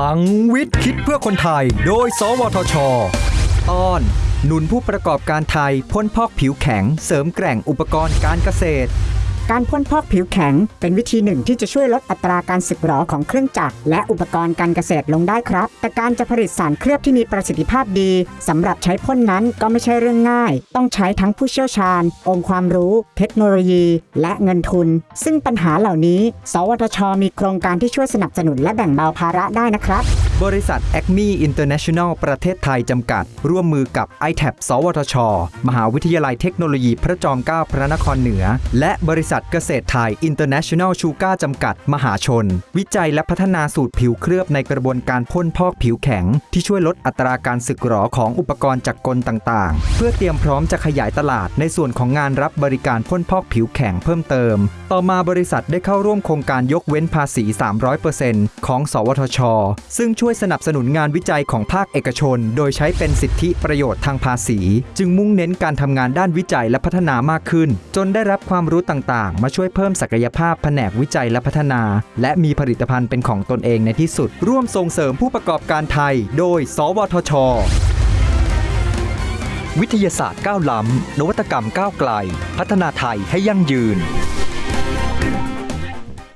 ลังวิทย์คิดเพื่อคนไทย โดย สวทช ตอน หนุนผู้ประกอบการไทยพ่นพอกผิวแข็ง เสริมแกร่งอุปกรณ์การเกษตร การพ่นพอกผิวแข็ง เป็นวิธีหนึ่งที่จะช่วยลดอัตราการสึกหรอของเครื่องจักรและอุปกรณ์การเกษตรลงได้ครับ แต่การจะผลิตสารเคลือบที่มีประสิทธิภาพดีสำหรับใช้พ่นนั้นก็ไม่ใช่เรื่องง่าย ต้องใช้ทั้งผู้เชี่ยวชาญ องค์ความรู้ เทคโนโลยี และเงินทุน ซึ่งปัญหาเหล่านี้ สวทช มีโครงการที่ช่วยสนับสนุนและแบ่งเบาภาระได้นะครับ บริษัท a c m e International ประเทศไทยจำกัด ร่วมมือกับ i t a b สวทช มหาวิทยาลัยเทคโนโลยีพระจอมเกล้าพระนครเหนือ และบริษัทเกษตรไทย International Sugar จำกัด มหาชน วิจัยและพัฒนาสูตรผิวเคลือบในกระบวนการพ่นพอกผิวแข็ง ที่ช่วยลดอัตราการสึกหรอของอุปกรณ์จักรกลต่างๆ เพื่อเตรียมพร้อมจะขยายตลาดในส่วนของงานรับบริการพ่นพอกผิวแข็งเพิ่มเติม ต่อมาบริษัทได้เข้าร่วมโครงการยกเว้นภาษี 300%ของ สวทช ซึ่งช่วยวยสนับสนุนงานวิจัยของภาคเอกชน โดยใช้เป็นสิทธิประโยชน์ทางภาษี จึงมุ่งเน้นการทำงานด้านวิจัยและพัฒนามากขึ้น จนได้รับความรู้ต่างๆ มาช่วยเพิ่มศักยภาพแผนกวิจัยและพัฒนา และมีผลิตภัณฑ์เป็นของตนเองในที่สุด ร่วมส่งเสริมผู้ประกอบการไทย โดย สวทช วิทยาศาสตร์ก้าวล้ำนวัตกรรมก้าวไกล พัฒนาไทยให้ยั่งยืน